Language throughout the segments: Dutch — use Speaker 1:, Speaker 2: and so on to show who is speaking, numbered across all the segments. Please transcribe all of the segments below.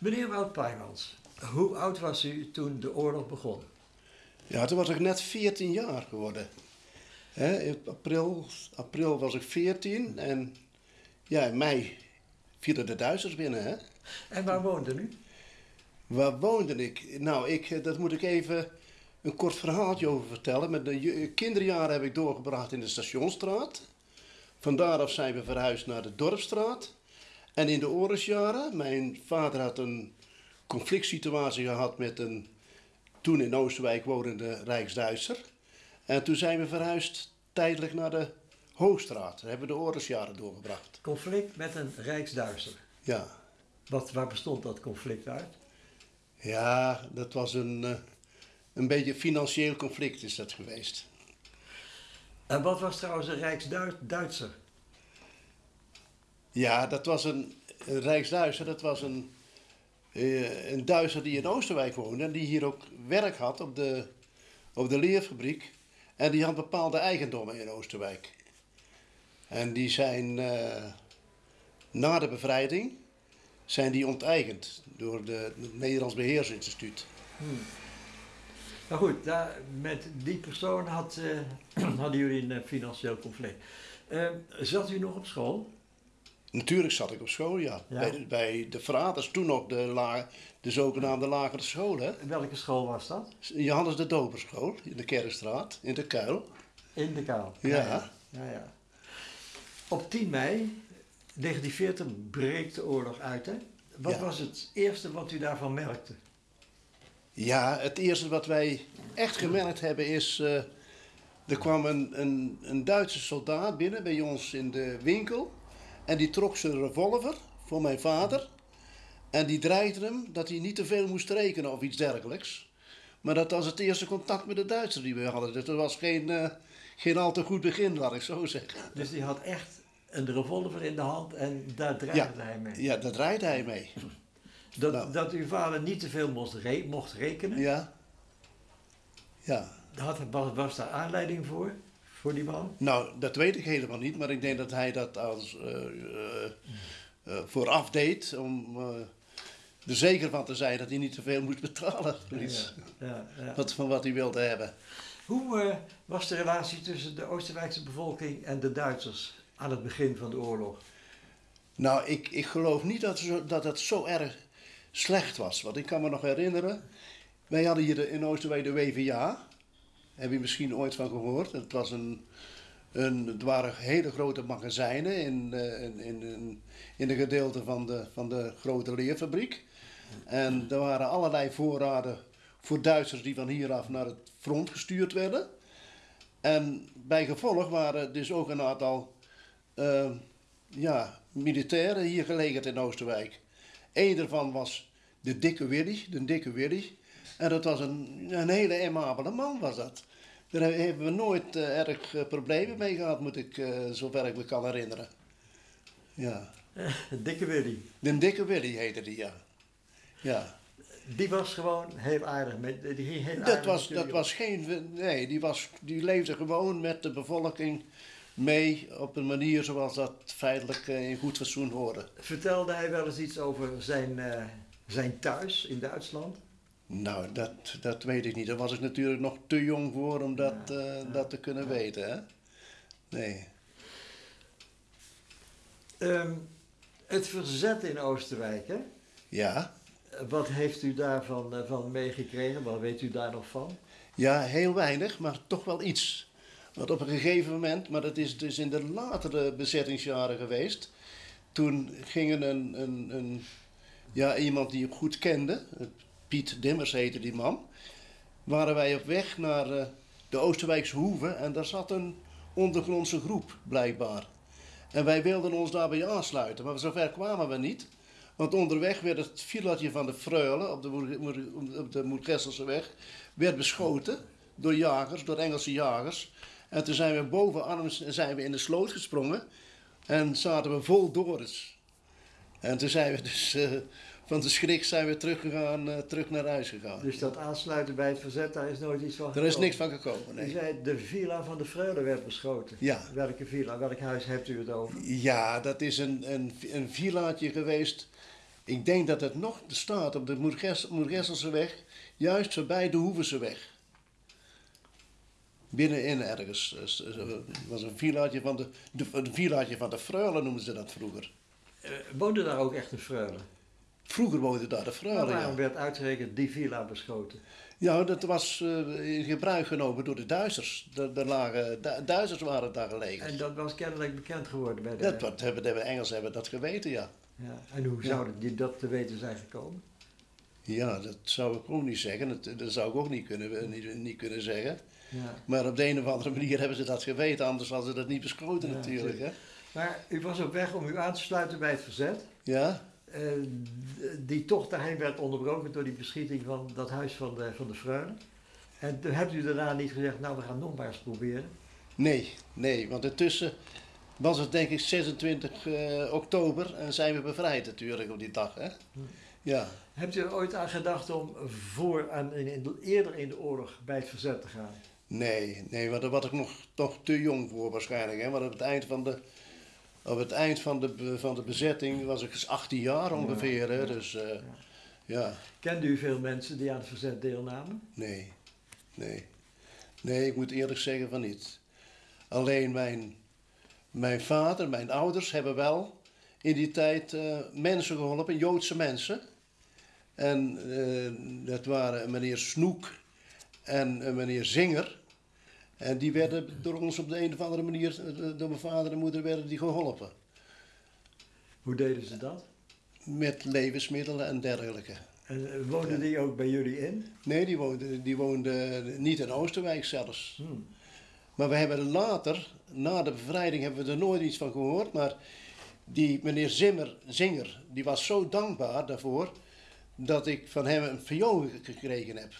Speaker 1: Meneer Wout Pijmans, hoe oud was u toen de oorlog begon?
Speaker 2: Ja, toen was ik net 14 jaar geworden. In april, april was ik 14 en ja, in mei vielen de Duitsers binnen. Hè?
Speaker 1: En waar woonde u?
Speaker 2: Waar woonde ik? Nou, ik, eh, dat moet ik even een kort verhaaltje over vertellen. Met de je- kinderjaren heb ik doorgebracht in de Stationsstraat. Van daaraf zijn we verhuisd naar de Dorpstraat. En in de oorlogsjaren, mijn vader had een conflict situatie gehad met een toen in Oosterwijk wonende Rijksduitser. En toen zijn we verhuisd tijdelijk naar de Hoogstraat. Daar hebben we de oorlogsjaren doorgebracht.
Speaker 1: Conflict met een Rijksduitser.
Speaker 2: Ja,
Speaker 1: Wat, waar bestond dat conflict uit?
Speaker 2: ja dat was een, eh, een beetje financieel conflict is dat geweest.
Speaker 1: En wat was trouwens een Rijksduitser?
Speaker 2: Ja, dat was een, Rijksduitser. Dat was een, eh, een Duitser die in Oosterwijk woonde. En die hier ook werk had op de, op de leerfabriek. En die had bepaalde eigendommen in Oosterwijk. En die zijn eh, na de bevrijding zijn die onteigend door de, het Nederlands Beheersinstituut.
Speaker 1: Nou goed, daar, met die persoon had, eh, hadden jullie een financieel conflict. Zat u nog op school?
Speaker 2: Natuurlijk zat ik op school, ja.
Speaker 1: Ja.
Speaker 2: Bij, de, bij de Verraders, toen nog de, la, de zogenaamde lagere school. Hè?
Speaker 1: Welke school was dat?
Speaker 2: Johannes de Doperschool in de Kerkstraat, in de Kuil.
Speaker 1: In de Kuil.
Speaker 2: Ja.
Speaker 1: ja, ja, ja. Op 10 mei 1940 breekt de oorlog uit. Hè? Wat was het eerste wat u daarvan merkte?
Speaker 2: Ja, het eerste wat wij echt gemerkt hebben is. eh, er kwam een, een, een Duitse soldaat binnen bij ons in de winkel. En die trok zijn revolver voor mijn vader. En die dreigde hem dat hij niet te veel moest rekenen of iets dergelijks. Maar dat was het eerste contact met de Duitsers die we hadden. Dus dat was geen, eh, geen al te goed begin, laat ik zo zeggen.
Speaker 1: Dus die had echt een revolver in de hand en daar dreigde hij mee.
Speaker 2: Ja, daar dreigde hij mee.
Speaker 1: Dat,
Speaker 2: Nou.
Speaker 1: dat uw vader niet te veel moest, re- mocht rekenen.
Speaker 2: Ja. Ja.
Speaker 1: Had, was, was daar aanleiding voor? Voor die man?
Speaker 2: Nou, dat weet ik helemaal niet, maar ik denk dat hij dat als eh, eh, eh, vooraf deed om er zeker van te zijn dat hij niet te veel moest betalen voor iets
Speaker 1: Ja, ja,
Speaker 2: van wat hij wilde hebben.
Speaker 1: Hoe was de relatie tussen de Oostenrijkse bevolking en de Duitsers aan het begin van de oorlog?
Speaker 2: Nou, ik, ik geloof niet dat, zo, dat het zo erg slecht was. Want ik kan me nog herinneren, wij hadden hier in Oosterwijk de WVA. Heb je misschien ooit van gehoord? Het, was een, een, het waren hele grote magazijnen in, eh, in, in, in, in een gedeelte van de, van de grote leerfabriek. En er waren allerlei voorraden voor Duitsers die van hieraf naar het front gestuurd werden. En bij gevolg waren dus ook een aantal eh, ja, militairen hier gelegerd in Oosterwijk. Eén daarvan was de dikke Willy, de dikke Willy. En dat was een, een hele amabele man was dat. Daar he- hebben we nooit eh, erg eh, problemen mee gehad, moet ik eh, zover ik me kan herinneren. Ja,
Speaker 1: Dikke Willy.
Speaker 2: de dikke Willy heette die, ja. Ja,
Speaker 1: Die was gewoon heel aardig. Met, die ging heel
Speaker 2: dat
Speaker 1: aardig
Speaker 2: was, dat was geen, nee, die, was, die leefde gewoon met de bevolking mee op een manier zoals dat feitelijk in goed fatsoen hoorde.
Speaker 1: Vertelde hij wel eens iets over zijn, zijn thuis in Duitsland?
Speaker 2: Nou, dat, dat weet ik niet. Daar was ik natuurlijk nog te jong voor om dat, eh, dat te kunnen weten. Hè? Nee.
Speaker 1: Ehm, het verzet in Oosterwijk, hè?
Speaker 2: Ja.
Speaker 1: Wat heeft u daarvan eh, van meegekregen? Wat weet u daar nog van?
Speaker 2: ja, heel weinig, maar toch wel iets. Want op een gegeven moment, maar dat is dus in de latere bezettingsjaren geweest. Toen gingen een, een, een, ja, iemand die ik goed kende, Piet Dimmers heette die man, waren wij op weg naar eh, de Oosterwijkse Hoeve en daar zat een ondergrondse groep blijkbaar. En wij wilden ons daarbij aansluiten, maar zover kwamen we niet. Want onderweg werd het villatje van de Freule op de, op de weg werd beschoten door jagers, door Engelse jagers. En toen zijn we boven Arnhems zijn we in de sloot gesprongen en zaten we vol Doris. En toen zijn we dus eh, van de schrik zijn we teruggegaan, eh, terug naar huis gegaan.
Speaker 1: Dus dat aansluiten bij het verzet, daar is nooit iets van
Speaker 2: Er is
Speaker 1: gekomen.
Speaker 2: niks van gekomen,
Speaker 1: U
Speaker 2: nee.
Speaker 1: zei, de villa van de Freule werd beschoten.
Speaker 2: Ja.
Speaker 1: Welke villa, welk huis hebt u het over?
Speaker 2: Ja, dat is een, een, een villaatje geweest Ik denk dat het nog staat op de Moergesselse weg, juist voorbij de Hoevenseweg. Binnenin ergens. Het was een villaatje van de, de, een villaatje van de Freule noemden ze dat vroeger.
Speaker 1: Uh, woonde daar ook echt een Freule?
Speaker 2: Vroeger woonde daar de Freule,
Speaker 1: Maar waarom werd uitgerekend die villa beschoten?
Speaker 2: Ja, dat was uh, in gebruik genomen door de Duitsers. De, lagen, Duitsers waren daar gelegen.
Speaker 1: En dat was kennelijk bekend geworden bij de...
Speaker 2: Dat, wat hebben, de Engelsen hebben dat geweten, ja.
Speaker 1: ja. En hoe zouden die dat te weten zijn gekomen?
Speaker 2: Ja, dat zou ik ook niet zeggen. Dat, dat zou ik ook niet kunnen, niet, niet kunnen zeggen. Ja. Maar op de een of andere manier hebben ze dat geweten, anders hadden ze dat niet beschoten natuurlijk. Hè?
Speaker 1: Maar u was op weg om u aan te sluiten bij het verzet.
Speaker 2: Ja.
Speaker 1: Uh, die tocht daarheen werd onderbroken door die beschieting van dat huis van de, van de Freule. En toen hebt u daarna niet gezegd, nou we gaan nog maar eens proberen?
Speaker 2: Nee, nee, want intussen was het denk ik 26 uh, oktober en zijn we bevrijd natuurlijk op die dag. Hè? Hm. Ja.
Speaker 1: Hebt u er ooit aan gedacht om voor, aan, in, eerder in de oorlog bij het verzet te gaan?
Speaker 2: Nee, nee, want daar was ik nog toch te jong voor waarschijnlijk. Hè? Want op het eind van de, op het eind van de, van de bezetting was ik 18 dus jaar ongeveer. Hè? Dus, uh, ja. ja.
Speaker 1: Kende u veel mensen die aan het verzet deelnamen?
Speaker 2: Nee, nee. Nee, ik moet eerlijk zeggen van niet. Alleen mijn, mijn vader, mijn ouders hebben wel in die tijd uh, mensen geholpen, Joodse mensen. En uh, dat waren meneer Snoek en meneer Zinger. En die werden door ons op de een of andere manier, door mijn vader en moeder, werden die geholpen.
Speaker 1: Hoe deden ze dat?
Speaker 2: Met levensmiddelen en dergelijke.
Speaker 1: En woonden die ook bij jullie in?
Speaker 2: Nee, die woonden, die woonden niet in Oosterwijk zelfs. Hmm. Maar we hebben later, na de bevrijding, hebben we er nooit iets van gehoord. Maar die meneer Zimmer, Zinger, die was zo dankbaar daarvoor dat ik van hem een viool gekregen heb.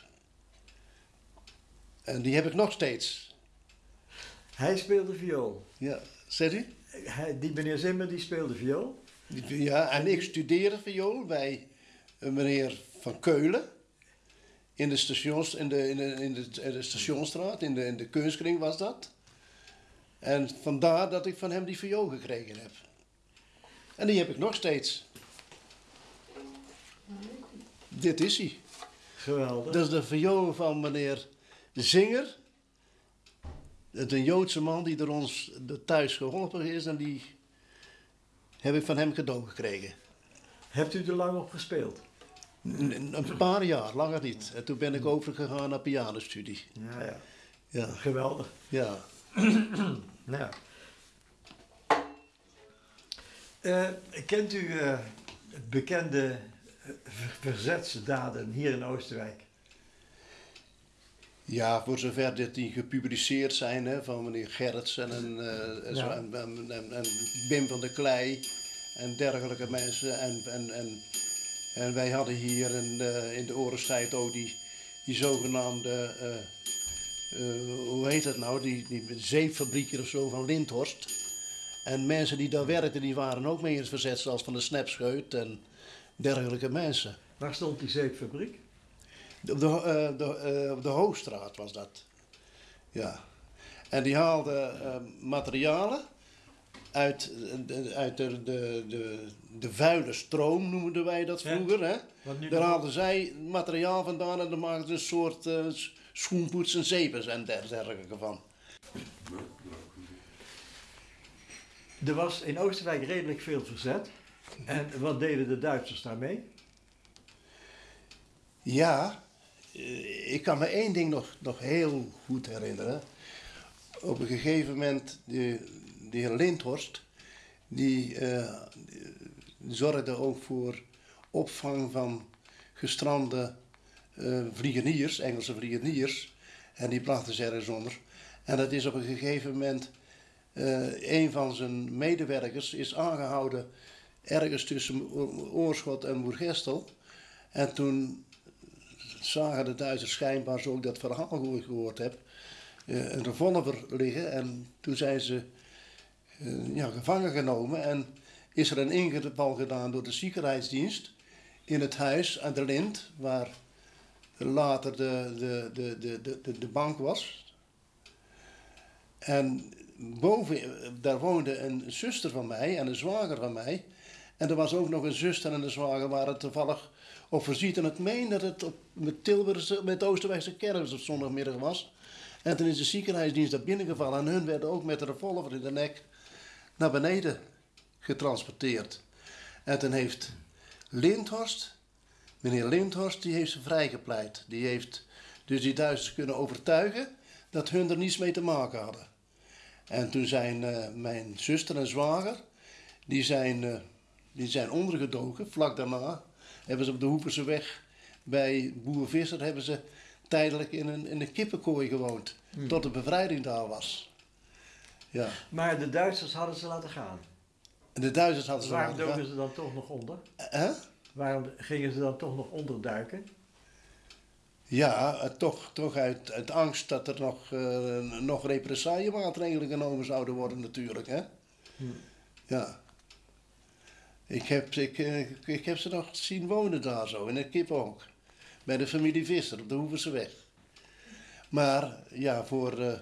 Speaker 2: En die heb ik nog steeds.
Speaker 1: Hij speelde viool?
Speaker 2: Ja, zegt u?
Speaker 1: Hij, die meneer Zimmer die speelde viool?
Speaker 2: Ja, en ik studeerde viool bij een meneer van Keulen. In de, stations, in de, in de, in de, in de stationstraat, in de, in de kunstkring was dat. En vandaar dat ik van hem die viool gekregen heb. En die heb ik nog steeds. Dit is hij.
Speaker 1: Geweldig.
Speaker 2: Dat is de viool van meneer Zinger. Het een Joodse man die door ons thuis geholpen is en die heb ik van hem cadeau gekregen.
Speaker 1: Hebt u er lang op gespeeld?
Speaker 2: Een, een paar jaar, langer niet. En toen ben ik overgegaan naar pianostudie.
Speaker 1: Ja, ja. ja. Geweldig.
Speaker 2: Ja.
Speaker 1: nou. Uh, kent u uh, bekende verzetsdaden hier in Oostenrijk?
Speaker 2: Ja, voor zover dit die gepubliceerd zijn hè, van meneer Gerritsen en, uh, ja. en, en, en, Bim van der Klei en dergelijke mensen. En, en, en, en wij hadden hier in, uh, in de oorlogstijd ook die, die zogenaamde, uh, hoe heet dat nou, die, die zeepfabriekje of zo van Lindhorst. En mensen die daar werkten, die waren ook mee in het verzet, zoals van de Snapscheut en dergelijke mensen.
Speaker 1: Waar stond die zeepfabriek?
Speaker 2: Op de, uh, de, uh, de Hoogstraat was dat. Ja. En die haalde uh, materialen uit, uit de, de, de, de vuile stroom, noemden wij dat vroeger. Ja. Hè? Daar haalden zij materiaal vandaan en dan maakten ze een soort uh, schoenpoets en zeepers en dergelijke van.
Speaker 1: Er was in Oostenrijk redelijk veel verzet. En wat deden de Duitsers daarmee?
Speaker 2: Ja, eh, ik kan me één ding nog, nog heel goed herinneren. Op een gegeven moment, de, de heer Lindhorst, die, uh, zorgde ook voor opvang van gestrande uh, vliegeniers, Engelse vliegeniers. En die brachten ze ergens onder. En dat is op een gegeven moment, een van zijn medewerkers is aangehouden ergens tussen Oorschot en Moergestel. En toen zagen de Duitsers schijnbaar, zo ik dat verhaal gehoord heb, eh, een revolver liggen. En toen zijn ze uh, ja, gevangen genomen en is er een ingeval gedaan door de ziekenheidsdienst in het huis aan de Lind, waar later de, de, de, de, de, de bank was. En boven, daar woonde een zuster van mij en een zwager van mij. En er was ook nog een zuster en een zwager waar het toevallig op voorziet. En ik meen dat het op, met Tilburgse, met Oosterwijkse kermis op zondagmiddag was. En toen is de ziekenhuisdienst daar binnengevallen. En hun werden ook met een revolver in de nek naar beneden getransporteerd. En toen heeft Lindhorst, meneer Lindhorst, die heeft ze vrijgepleit. Die heeft dus die Duitsers kunnen overtuigen dat hun er niets mee te maken hadden. En toen zijn eh, mijn zuster en zwager, die zijn, eh, die zijn ondergedoken. Vlak daarna hebben ze op de Hoeperse weg bij Boer Visser hebben ze tijdelijk in een, in een kippenkooi gewoond. Tot de bevrijding daar was. Ja.
Speaker 1: Maar de Duitsers hadden ze laten gaan.
Speaker 2: En de Duitsers hadden ze
Speaker 1: Waarom
Speaker 2: laten gaan.
Speaker 1: doken ze dan toch nog onder?
Speaker 2: Hè?
Speaker 1: Waarom gingen ze dan toch nog onderduiken?
Speaker 2: Ja, toch, toch uit, uit angst dat er nog, eh nog represaillemaatregelen genomen zouden worden natuurlijk. Hè?
Speaker 1: Hm.
Speaker 2: Ja. Ik heb, ik, eh, ik heb ze nog zien wonen daar zo, in een kip ook. Bij de familie Visser op de Hoeverseweg. Maar ja, voor, eh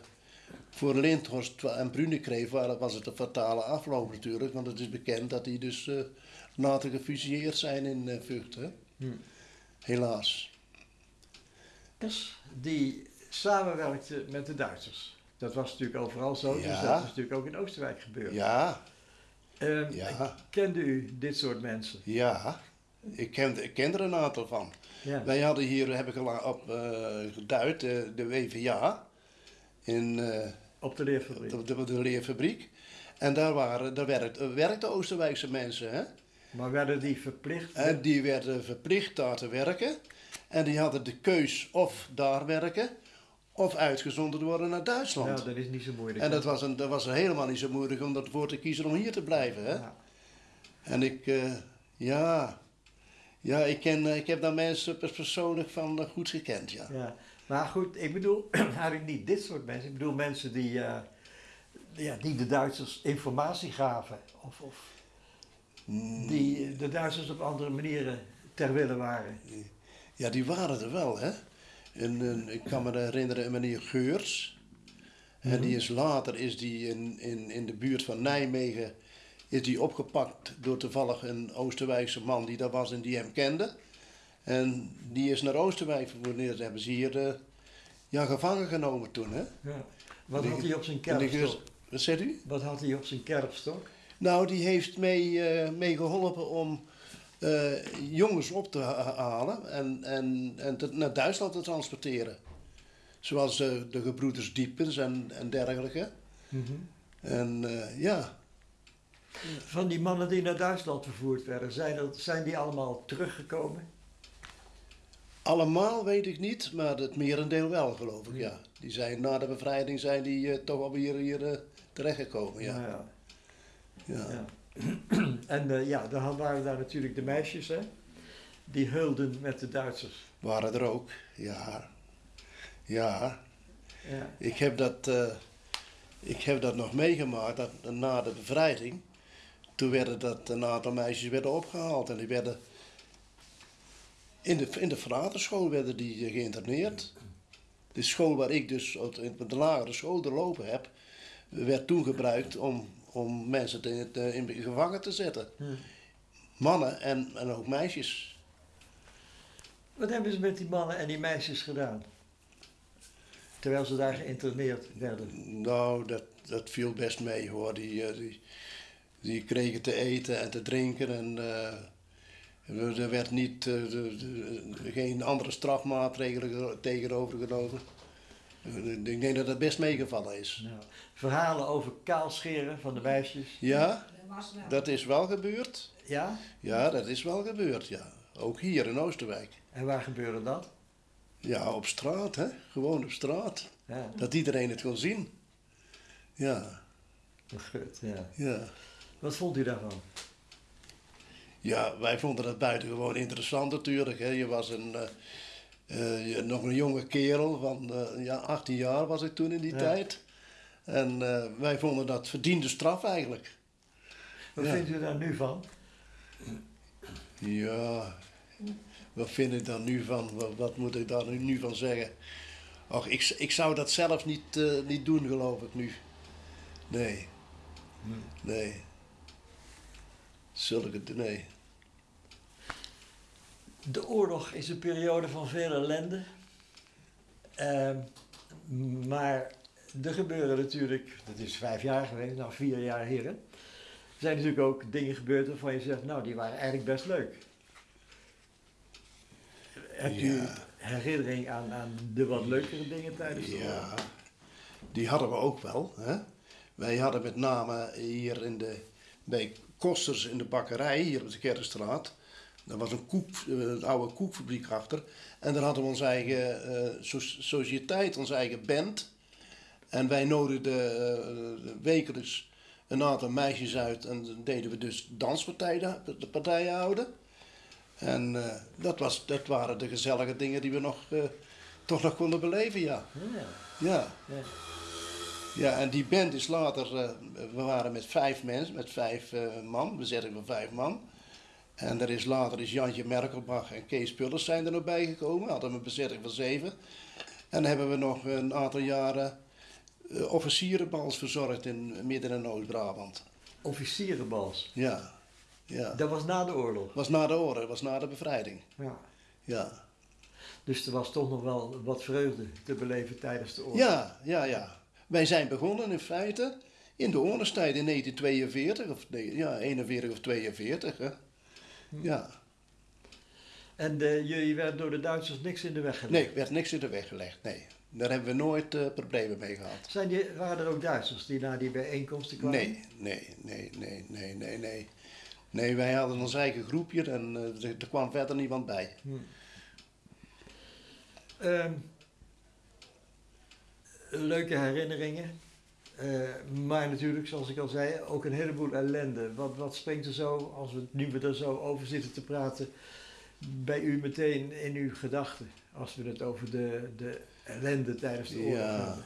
Speaker 2: voor Lindhorst en Brunekreef wa- was het een fatale afloop natuurlijk. Want het is bekend dat die dus eh, later gefusilleerd zijn in eh Vught. Hè?
Speaker 1: Hm.
Speaker 2: Helaas.
Speaker 1: Dus die samenwerkte met de Duitsers. Dat was natuurlijk overal zo, dus dat is natuurlijk ook in Oostenrijk gebeurd.
Speaker 2: Ja, Ja.
Speaker 1: Kende u dit soort mensen?
Speaker 2: Ja, ik ken, ik ken er een aantal van.
Speaker 1: Ja.
Speaker 2: Wij hadden hier, heb ik al op eh, geduid, eh, de WVA in eh,
Speaker 1: Op de leerfabriek.
Speaker 2: de, de, de leerfabriek. En daar, waren, daar werkten, werkten Oosterwijkse mensen. Hè?
Speaker 1: Maar werden die verplicht?
Speaker 2: En die werden verplicht daar te werken. En die hadden de keus of daar werken of uitgezonden worden naar Duitsland.
Speaker 1: Nou, dat is niet zo moeilijk.
Speaker 2: en dat was, een, dat was helemaal niet zo moeilijk om ervoor te kiezen om hier te blijven. Hè?
Speaker 1: Ja.
Speaker 2: En ik, eh, ja, ja ik, ken, eh, ik heb daar mensen pers- persoonlijk van eh, goed gekend, ja.
Speaker 1: Ja, maar goed, ik bedoel eigenlijk niet dit soort mensen. Ik bedoel mensen die, ja, die de Duitsers informatie gaven. Of, of die de Duitsers op andere manieren ter wille waren.
Speaker 2: Ja, die waren er wel, hè. En, eh, ik kan me herinneren een meneer Geurs. En die is later is die in, in, in de buurt van Nijmegen is die opgepakt door toevallig een Oosterwijkse man die daar was en die hem kende. En die is naar Oosterwijk vervoerd. Dat hebben ze hier eh, ja, gevangen genomen toen, hè.
Speaker 1: Ja. Wat
Speaker 2: Die-
Speaker 1: had hij op zijn kerfstok?
Speaker 2: Geurs- Wat zegt u?
Speaker 1: Wat had hij op zijn kerfstok?
Speaker 2: Nou, die heeft mee, eh, mee geholpen om eh, jongens op te ha- halen en, en, en te- naar Duitsland te transporteren. Zoals eh, de gebroeders Diepens en, en dergelijke. En eh, ja,
Speaker 1: Van die mannen die naar Duitsland vervoerd werden, zijn, zijn die allemaal teruggekomen?
Speaker 2: allemaal weet ik niet, maar het merendeel wel, geloof ik, ja. Die zijn na de bevrijding zijn die toch alweer hier terechtgekomen, ja.
Speaker 1: Nou ja.
Speaker 2: ja.
Speaker 1: Ja. en eh, ja, dan waren daar natuurlijk de meisjes, hè? Die heulden met de Duitsers.
Speaker 2: Waren er ook, ja. Ja,
Speaker 1: Ja.
Speaker 2: Ik heb dat, eh, ik heb dat nog meegemaakt, dat na de bevrijding. Toen werden dat een aantal meisjes werden opgehaald en die werden in de, in de fraterschool werden die eh, geïnterneerd. De school waar ik dus de lagere school doorlopen heb, werd toen gebruikt om, om mensen te, te- in gevangen te zetten.
Speaker 1: Hm.
Speaker 2: Mannen en, en ook meisjes.
Speaker 1: Wat hebben ze met die mannen en die meisjes gedaan? Terwijl ze daar geïnterneerd werden.
Speaker 2: Nou, dat, dat viel best mee hoor. Die, eh, die, die kregen te eten en te drinken en eh, er werd niet, eh, de- de- geen andere strafmaatregelen tegenover genomen. Ik denk dat dat best meegevallen is.
Speaker 1: Nou, verhalen over kaalscheren van de meisjes.
Speaker 2: Ja,
Speaker 3: dat
Speaker 2: is wel gebeurd.
Speaker 1: Ja?
Speaker 2: Ja, dat is wel gebeurd, ja. Ook hier in Oosterwijk.
Speaker 1: En waar gebeurde dat?
Speaker 2: Ja, op straat, hè. Gewoon op straat.
Speaker 1: Ja,
Speaker 2: Dat iedereen het kon zien. Ja,
Speaker 1: goed, ja.
Speaker 2: ja.
Speaker 1: Wat vond u daarvan?
Speaker 2: Ja, wij vonden dat buitengewoon interessant natuurlijk. Hè. Je was een, eh, eh, nog een jonge kerel van eh, ja, 18 jaar was ik toen in die
Speaker 1: Ja.
Speaker 2: tijd. En eh, wij vonden dat verdiende straf eigenlijk.
Speaker 1: Wat
Speaker 2: Ja.
Speaker 1: vindt u daar nu van?
Speaker 2: Ja, wat vind ik daar nu van? Wat, wat moet ik daar nu, van zeggen? Och, ik, ik zou dat zelf niet, niet doen, geloof ik nu. Nee, nee. zulke, nee.
Speaker 1: De oorlog is een periode van veel ellende. Ehm, maar er gebeuren natuurlijk, dat is vijf jaar geweest, nou vier jaar heren. Er zijn natuurlijk ook dingen gebeurd waarvan je zegt, nou die waren eigenlijk best leuk. Hebt u
Speaker 2: Ja.
Speaker 1: herinnering aan, aan de wat leukere dingen tijdens de
Speaker 2: Ja,
Speaker 1: oorlog?
Speaker 2: die hadden we ook wel. Hè? Wij hadden met name hier in de, bij Kosters in de bakkerij, hier op de Kerkstraat. Daar was een, koek, eh, een oude koekfabriek achter. En daar hadden we onze eigen eh, so- sociëteit, onze eigen band. En wij nodigden eh, wekelijks een aantal meisjes uit en dan deden we dus danspartijen de partijen houden. En dat, was, dat waren de gezellige dingen die we nog, toch nog konden beleven, ja.
Speaker 1: Ja,
Speaker 2: Ja,
Speaker 1: ja.
Speaker 2: ja, en die band is later, we waren met vijf mensen, met vijf man, bezetting van vijf man. En er is later is Jantje Merkelbach en Kees Pullers zijn er nog bijgekomen, hadden we een bezetting van zeven. En dan hebben we nog een aantal jaren eh, officierenbals verzorgd in Midden- en Oost-Brabant.
Speaker 1: Officierenbals.
Speaker 2: Ja, ja.
Speaker 1: Dat was na de oorlog.
Speaker 2: was na de oorlog, was na de bevrijding.
Speaker 1: Ja.
Speaker 2: Ja,
Speaker 1: Dus er was toch nog wel wat vreugde te beleven tijdens de oorlog.
Speaker 2: ja, ja. ja. Wij zijn begonnen in feite in de oorlogstijd in 1942, of nee, ja, 41 of 42. Hè. Ja.
Speaker 1: En eh, jullie werden door de Duitsers niks in de weg gelegd?
Speaker 2: Nee, er werd niks in de weg gelegd, nee. Daar hebben we nooit eh, problemen mee gehad.
Speaker 1: Zijn die, waren er ook Duitsers die naar die bijeenkomsten kwamen?
Speaker 2: Nee, nee, nee, nee, nee, nee, nee. Nee, wij hadden ons eigen groepje en eh, er, er kwam verder niemand bij.
Speaker 1: Ehm, leuke herinneringen. Eh, maar natuurlijk, zoals ik al zei, ook een heleboel ellende. Wat, wat springt er zo, als we nu we er zo over zitten te praten, bij u meteen in uw gedachten? Als we het over de, de ellende tijdens de oorlog
Speaker 2: Ja.
Speaker 1: hebben.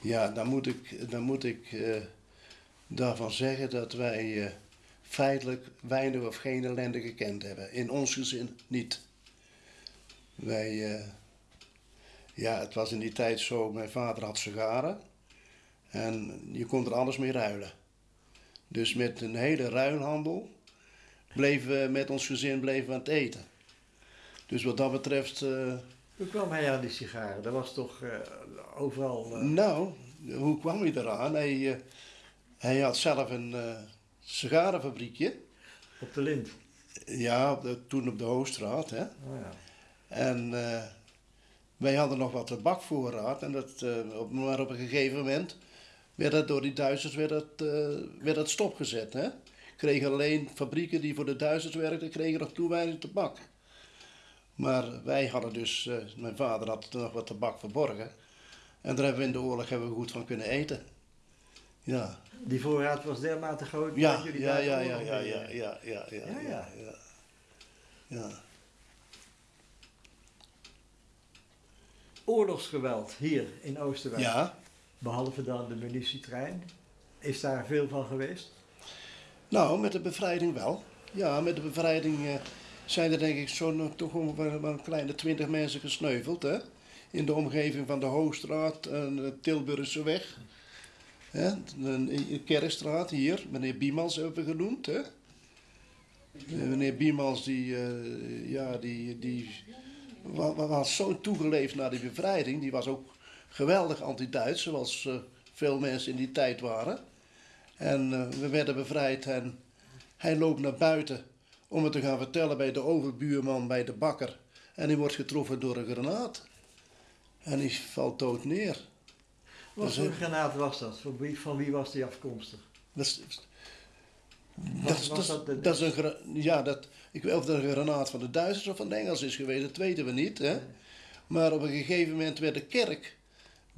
Speaker 2: Ja, dan moet ik, dan moet ik eh, daarvan zeggen dat wij eh, feitelijk weinig of geen ellende gekend hebben. In ons gezin niet. Wij, ja, het was in die tijd zo, mijn vader had sigaren en je kon er alles mee ruilen. Dus met een hele ruilhandel bleven we met ons gezin bleven aan het eten. Dus wat dat betreft... eh,
Speaker 1: Hoe kwam hij aan die sigaren? Dat was toch eh, overal... eh,
Speaker 2: Nou, hoe kwam hij eraan? Hij, hij had zelf een sigarenfabriekje.
Speaker 1: op de lint.
Speaker 2: Ja, op de- toen op de Hoogstraat. Hè?
Speaker 1: Oh ja.
Speaker 2: En wij hadden nog wat tabakvoorraad. En dat, op, maar op een gegeven moment werd dat door die Duitsers werd dat, eh, werd dat stopgezet. Hè? Kregen alleen fabrieken die voor de Duitsers werkten, kregen nog toewijding tabak. Maar wij hadden dus, eh, mijn vader had nog wat tabak verborgen. En daar hebben we in de oorlog hebben we goed van kunnen eten. Ja,
Speaker 1: Die voorraad was dermate groot
Speaker 2: ja,
Speaker 1: dat jullie
Speaker 2: ja, ja, ja, ja, ja, ja, Ja, ja.
Speaker 1: ja, ja.
Speaker 2: ja.
Speaker 1: Oorlogsgeweld hier in Oosterwijk.
Speaker 2: Ja,
Speaker 1: Behalve dan de munitietrein. Is daar veel van geweest?
Speaker 2: nou, met de bevrijding wel. Ja, met de bevrijding eh, zijn er denk ik zo'n toch ongeveer een kleine twintig mensen gesneuveld. Hè? In de omgeving van de Hoogstraat en de Tilburgse weg. Hè? De Kerkstraat hier, meneer Biemans hebben we genoemd. Hè? Eh, Meneer Biemans die, eh, ja, die, die wa- wa- was zo toegeleefd naar die bevrijding. Die was ook geweldig anti-Duits, zoals eh, veel mensen in die tijd waren. En eh, we werden bevrijd en hij loopt naar buiten om het te gaan vertellen bij de overbuurman, bij de bakker. En hij wordt getroffen door een granaat. En hij valt dood neer.
Speaker 1: Wat
Speaker 2: is
Speaker 1: voor
Speaker 2: een-
Speaker 1: granaat was dat? Van wie, van wie was die afkomstig?
Speaker 2: Dat is, dat,
Speaker 1: was
Speaker 2: dat, is-
Speaker 1: dat de-
Speaker 2: dat is een ja, dat, ik weet of dat een granaat van de Duitsers of van de Engels is geweest, dat weten we niet. Hè? Maar op een gegeven moment werd de kerk,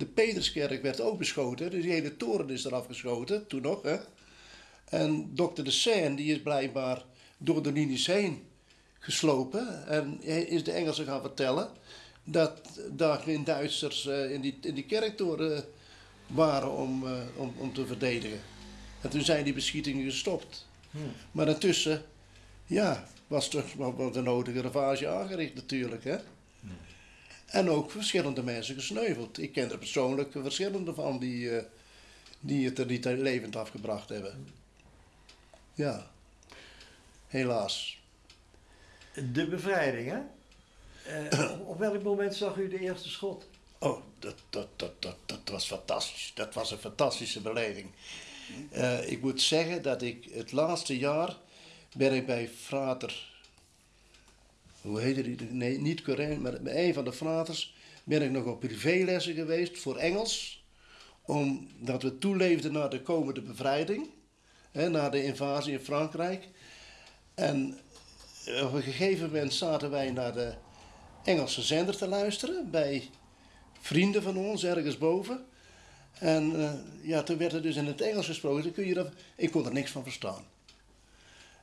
Speaker 2: de Peterskerk, werd ook beschoten. Dus die hele toren is eraf geschoten, toen nog. Hè? En dokter de Seine, die is blijkbaar door de linies heen geslopen. En hij is de Engelsen gaan vertellen dat daar geen Duitsers eh, in, die, in die kerktoren waren om, eh, om, om te verdedigen. En toen zijn die beschietingen gestopt.
Speaker 1: Hm.
Speaker 2: Maar daartussen, ja, was toch wel de nodige ravage aangericht natuurlijk. Hè? En ook verschillende mensen gesneuveld. Ik ken er persoonlijk verschillende van die, eh, die het er niet levend afgebracht hebben. Ja. helaas.
Speaker 1: De bevrijding, hè? Eh, op, op welk moment zag u de eerste schot?
Speaker 2: Oh, dat, dat, dat, dat, dat was fantastisch. Dat was een fantastische beleving. Eh, ik moet zeggen dat ik het laatste jaar ben ik bij frater, hoe heette die? Nee, niet Corin, maar bij een van de fraters ben ik nog op privélessen geweest voor Engels. Omdat we toeleefden naar de komende bevrijding, hè, na de invasie in Frankrijk. En op een gegeven moment zaten wij naar de Engelse zender te luisteren bij vrienden van ons ergens boven. En eh, ja, toen werd er dus in het Engels gesproken. Kun je dat, ik kon er niks van verstaan.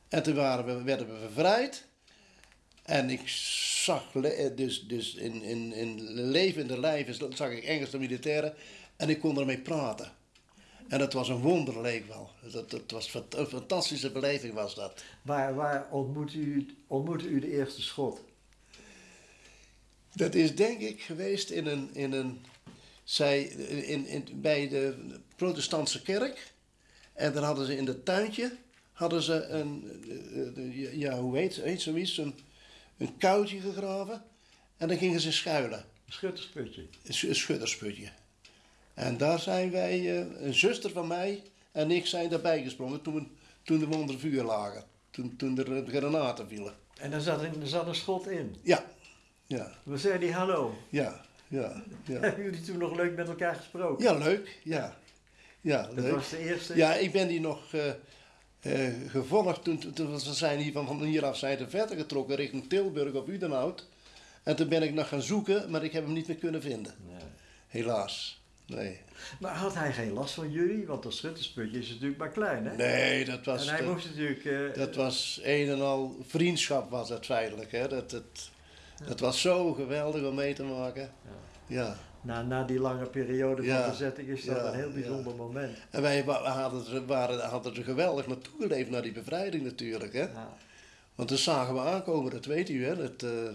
Speaker 2: En toen waren we, werden we bevrijd. En ik zag, eh, dus, dus in, in, in levende lijven zag ik Engelse militairen. En ik kon ermee praten. En dat was een wonder, leek wel. Dat, dat was een fantastische beleving was dat.
Speaker 1: Waar, waar ontmoette, u, ontmoette u de eerste schot?
Speaker 2: Dat is denk ik geweest in een, in een zij, in, in, bij de protestantse kerk. En dan hadden ze in het tuintje, hadden ze een, eh, eh, ja hoe heet, heet zoiets, een, een kuiltje gegraven. En dan gingen ze schuilen,
Speaker 1: Een schuttersputje.
Speaker 2: een sch- een schuttersputje. En daar zijn wij, eh, een zuster van mij en ik zijn daarbij gesprongen toen, toen we onder vuur lagen. Toen, toen er eh, granaten vielen.
Speaker 1: En daar zat, een, er zat een schot in.
Speaker 2: Ja, ja,
Speaker 1: We zeiden die hallo.
Speaker 2: ja, ja, ja.
Speaker 1: Hebben jullie toen nog leuk met elkaar gesproken?
Speaker 2: Ja, leuk. Ja, ja
Speaker 1: Dat
Speaker 2: leuk.
Speaker 1: was de eerste.
Speaker 2: Ja, ik ben die nog eh, eh, gevolgd toen, toen, we zijn hier van, van hieraf zijn verder getrokken richting Tilburg of Udenhout. En toen ben ik nog gaan zoeken, maar ik heb hem niet meer kunnen vinden.
Speaker 1: Ja.
Speaker 2: Helaas. Nee.
Speaker 1: Maar had hij geen last van jullie? Want dat schuttersputje is natuurlijk maar klein, hè?
Speaker 2: Nee, dat was,
Speaker 1: en hij
Speaker 2: dat,
Speaker 1: moest natuurlijk... eh,
Speaker 2: dat was een en al vriendschap was het feitelijk. Hè? Dat, dat, dat was zo geweldig om mee te maken. Ja.
Speaker 1: Na, na die lange periode van
Speaker 2: Ja.
Speaker 1: bezetting is dat
Speaker 2: Ja,
Speaker 1: een heel
Speaker 2: ja.
Speaker 1: bijzonder moment.
Speaker 2: En wij hadden, er- waren, hadden er geweldig naartoe geleefd naar die bevrijding natuurlijk. Hè?
Speaker 1: Ja.
Speaker 2: Want dat zagen we aankomen, dat weet u, hè? Dat, eh,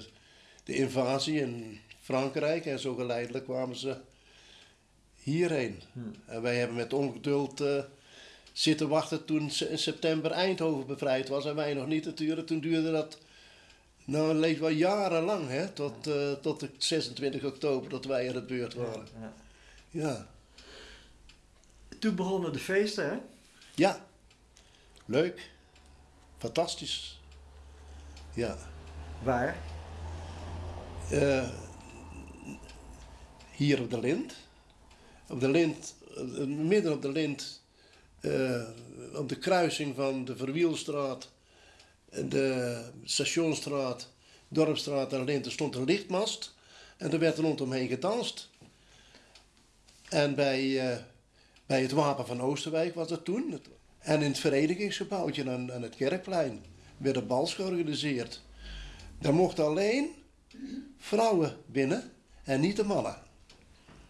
Speaker 2: de invasie in Frankrijk en zo geleidelijk kwamen ze hierheen.
Speaker 1: Hm.
Speaker 2: En wij hebben met ongeduld eh, zitten wachten toen in september Eindhoven bevrijd was en wij nog niet natuurlijk. Toen duurde dat, nou het leek wel jarenlang, hè? Tot, eh, tot de 26 oktober dat wij aan de beurt waren.
Speaker 1: Ja.
Speaker 2: Ja,
Speaker 1: Toen begonnen de feesten, hè?
Speaker 2: ja. leuk, fantastisch. Ja.
Speaker 1: Waar?
Speaker 2: Eh, hier op de Lint. Op de Lint, eh, midden op de Lint, op de kruising van de Verwielstraat, de Stationstraat, Dorpstraat en Lint, er stond een lichtmast. En er werd rondomheen gedanst. En bij, eh, bij het Wapen van Oosterwijk was dat toen. En in het verenigingsgebouwtje aan, aan het Kerkplein werden bals georganiseerd. Daar mochten alleen vrouwen binnen en niet de mannen.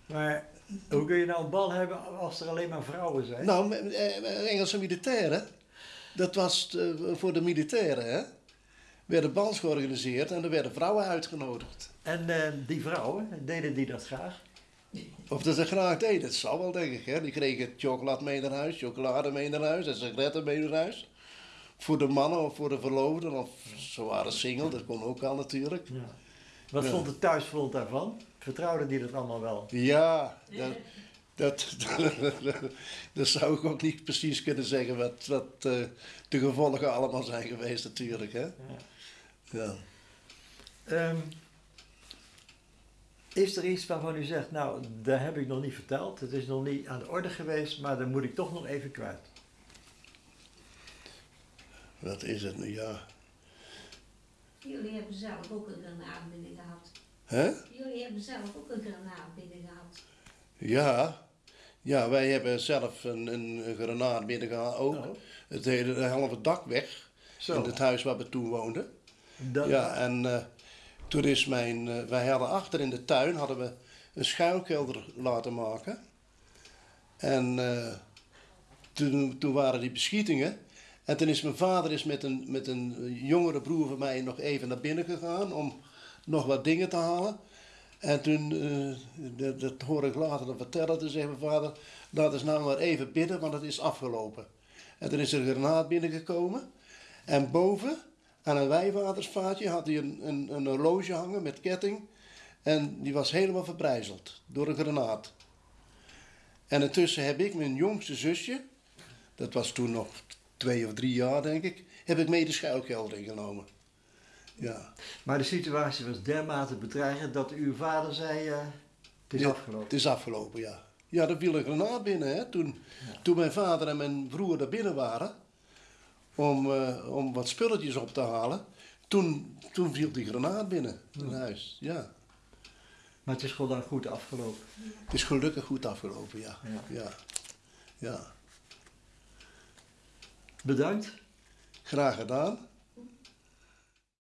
Speaker 1: Maar hoe kun je nou een bal hebben als er alleen maar vrouwen zijn?
Speaker 2: Nou, me- eh, Engelse militairen, dat was eh, voor de militairen, hè? Werden bals georganiseerd en er werden vrouwen uitgenodigd.
Speaker 1: En eh, die vrouwen, deden die dat graag?
Speaker 2: Of dat ze graag deden, dat zal wel, denk ik. Hè? Die kregen chocolade mee naar huis, chocolade mee naar huis en sigaretten mee naar huis. Voor de mannen of voor de verloofden, of ze waren single, dat kon ook al natuurlijk.
Speaker 1: Ja. Wat
Speaker 2: Ja.
Speaker 1: vond het thuisfront daarvan? Vertrouwden die dat allemaal wel?
Speaker 2: Ja, dat, dat, dat zou ik ook niet precies kunnen zeggen wat, wat eh, de gevolgen allemaal zijn geweest natuurlijk. Hè? Ja.
Speaker 1: Ehm, is er iets waarvan u zegt, nou, dat heb ik nog niet verteld, het is nog niet aan de orde geweest, maar dat moet ik toch nog even kwijt?
Speaker 2: Wat is het nu? Ja.
Speaker 3: Jullie hebben zelf ook een granaat binnen gehad.
Speaker 2: Hè?
Speaker 3: Jullie hebben zelf ook een granaat binnen gehad.
Speaker 2: Ja. Ja, wij hebben zelf een, een, granaat binnengehaald ook.
Speaker 1: Oh.
Speaker 2: Het hele de halve dak weg.
Speaker 1: Zo.
Speaker 2: In het huis waar we toen woonden.
Speaker 1: Dat,
Speaker 2: Ja, en eh, toen is mijn... eh, wij hadden achter in de tuin hadden we een schuilkelder laten maken. En eh, toen, toen waren die beschietingen. En toen is mijn vader is met, een, met een jongere broer van mij nog even naar binnen gegaan om nog wat dingen te halen. En toen, eh, dat, dat hoor ik later dan vertellen, toen zei mijn vader, laat eens nou maar even bidden, want het is afgelopen. En toen is er een granaat binnengekomen. En boven, aan een wijwatersvaatje, had hij een, een, een horloge hangen met ketting. En die was helemaal verbrijzeld door een granaat. En intussen heb ik mijn jongste zusje, dat was toen nog twee of drie jaar denk ik, heb ik mee de schuilkelder ingenomen. Ja,
Speaker 1: Maar de situatie was dermate bedreigend dat uw vader zei, eh, het is
Speaker 2: Ja,
Speaker 1: afgelopen.
Speaker 2: het is afgelopen, ja. Ja, er viel een granaat binnen, hè. Toen, toen mijn vader en mijn broer daar binnen waren, om, eh, om wat spulletjes op te halen, toen, toen viel die granaat binnen in huis, ja.
Speaker 1: Maar het is gewoon dan goed afgelopen.
Speaker 2: Het is gelukkig goed afgelopen, ja.
Speaker 1: Ja.
Speaker 2: Ja, ja.
Speaker 1: Bedankt.
Speaker 2: Graag gedaan.